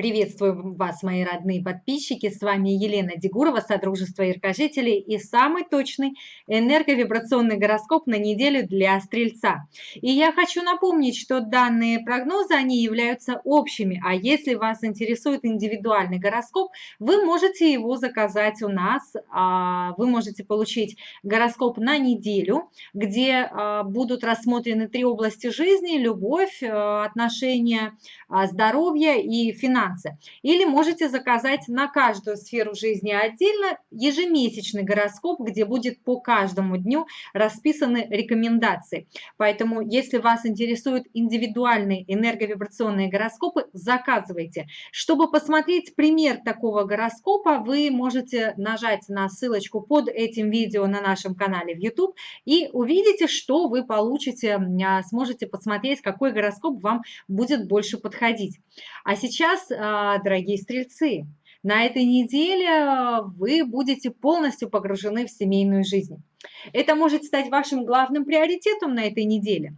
Приветствую вас, мои родные подписчики. С вами Елена Дегурова, Содружество Яркожителей и самый точный энерговибрационный гороскоп на неделю для Стрельца. И я хочу напомнить, что данные прогнозы, они являются общими, а если вас интересует индивидуальный гороскоп, вы можете его заказать у нас. А, вы можете получить гороскоп на неделю, где а, будут рассмотрены три области жизни – любовь, а, отношения, здоровье и финансы финансы. Или можете заказать на каждую сферу жизни отдельно ежемесячный гороскоп, где будет по каждому дню расписаны рекомендации. Поэтому, если вас интересуют индивидуальные энерговибрационные гороскопы, заказывайте. Чтобы посмотреть пример такого гороскопа, вы можете нажать на ссылочку под этим видео на нашем канале в YouTube и увидите, что вы получите, а, сможете посмотреть, какой гороскоп вам будет больше подходить. А сейчас дорогие стрельцы, на этой неделе а, вы будете полностью погружены в семейную жизнь. Это может стать вашим главным приоритетом на этой неделе.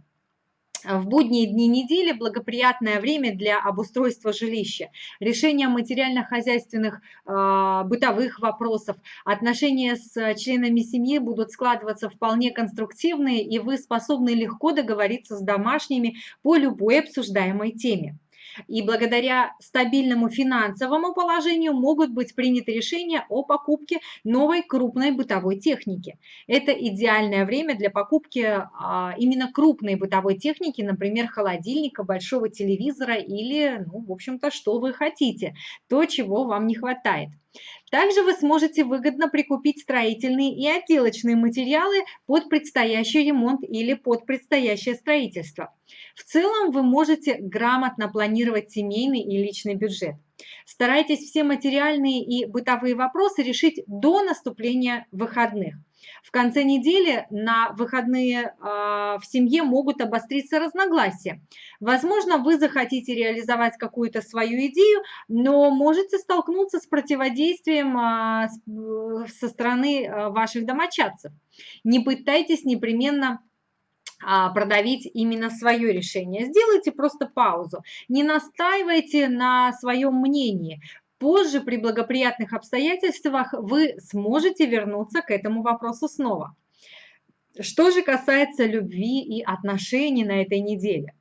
В будние дни недели благоприятное время для обустройства жилища, решения материально-хозяйственных э, бытовых вопросов, отношения с членами семьи будут складываться вполне конструктивные, и вы способны легко договориться с домашними по любой обсуждаемой теме. И благодаря стабильному финансовому положению могут быть приняты решения о покупке новой крупной бытовой техники. Это идеальное время для покупки а, именно крупной бытовой техники, например, холодильника, большого телевизора или, ну, в общем-то, что вы хотите, то, чего вам не хватает. Также вы сможете выгодно прикупить строительные и отделочные материалы под предстоящий ремонт или под предстоящее строительство. В целом вы можете грамотно планировать семейный и личный бюджет. Старайтесь все материальные и бытовые вопросы решить до наступления выходных. В конце недели на выходные э, в семье могут обостриться разногласия. Возможно, вы захотите реализовать какую-то свою идею, но можете столкнуться с противодействием э, со стороны э, ваших домочадцев. Не пытайтесь непременно продавить именно свое решение. Сделайте просто паузу. Не настаивайте на своем мнении. Позже, при благоприятных обстоятельствах, вы сможете вернуться к этому вопросу снова. Что же касается любви и отношений на этой неделе?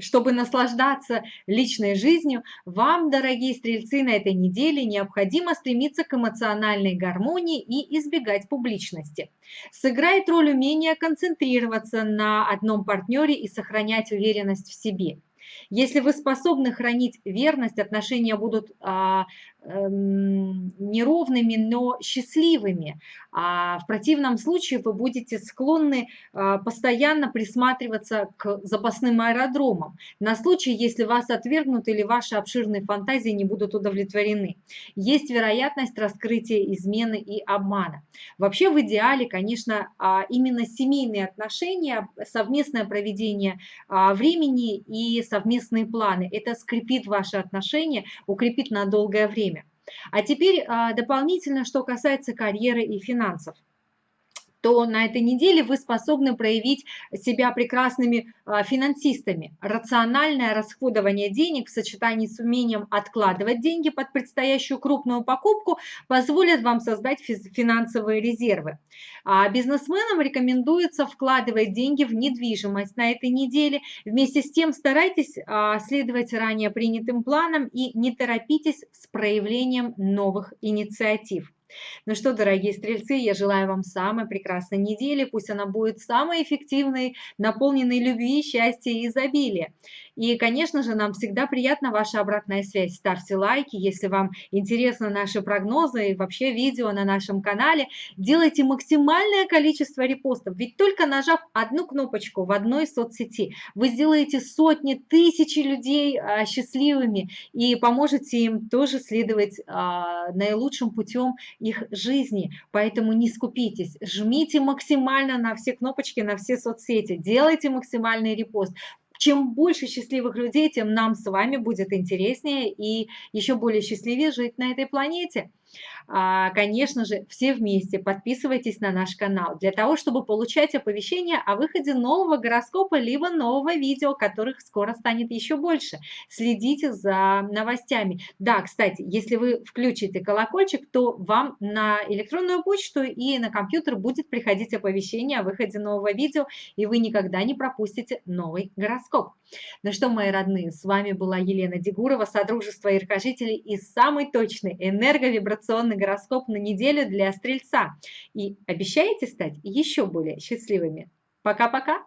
Чтобы наслаждаться личной жизнью, вам, дорогие стрельцы, на этой неделе необходимо стремиться к эмоциональной гармонии и избегать публичности. Сыграет роль умения концентрироваться на одном партнере и сохранять уверенность в себе. Если вы способны хранить верность, отношения будут а, Эм, неровными, но счастливыми. А в противном случае вы будете склонны а, постоянно присматриваться к запасным аэродромам на случай, если вас отвергнут или ваши обширные фантазии не будут удовлетворены. Есть вероятность раскрытия измены и обмана. Вообще в идеале, конечно, а, именно семейные отношения, совместное проведение времени и совместные планы. Это скрепит ваши отношения, укрепит на долгое время. А теперь а, дополнительно, что касается карьеры и финансов то на этой неделе вы способны проявить себя прекрасными а, финансистами. Рациональное расходование денег в сочетании с умением откладывать деньги под предстоящую крупную покупку позволит вам создать финансовые резервы. А бизнесменам рекомендуется вкладывать деньги в недвижимость на этой неделе. Вместе с тем старайтесь а, следовать ранее принятым планам и не торопитесь с проявлением новых инициатив. Ну что, дорогие стрельцы, я желаю вам самой прекрасной недели. Пусть она будет самой эффективной, наполненной любви, счастья и изобилия. И, конечно же, нам всегда приятна ваша обратная связь. Ставьте лайки, если вам интересны наши прогнозы и вообще видео на нашем канале. Делайте максимальное количество репостов, ведь только нажав одну кнопочку в одной соцсети, вы сделаете сотни, тысячи людей а, счастливыми и поможете им тоже следовать а, наилучшим путем их жизни. Поэтому не скупитесь, жмите максимально на все кнопочки, на все соцсети, делайте максимальный репост. Чем больше счастливых людей, тем нам с вами будет интереснее и еще более счастливее жить на этой планете. А, конечно же, все вместе подписывайтесь на наш канал для того, чтобы получать оповещения о выходе нового гороскопа либо нового видео, которых скоро станет еще больше. Следите за новостями. Да, кстати, если вы включите колокольчик, то вам на электронную почту и на компьютер будет приходить оповещение о выходе нового видео, и вы никогда не пропустите новый гороскоп. Ну что, мои родные, с вами была Елена Дегурова, Содружество Иркожителей и самый точный энерговибрационный гороскоп на неделю для Стрельца. И обещаете стать еще более счастливыми. Пока-пока!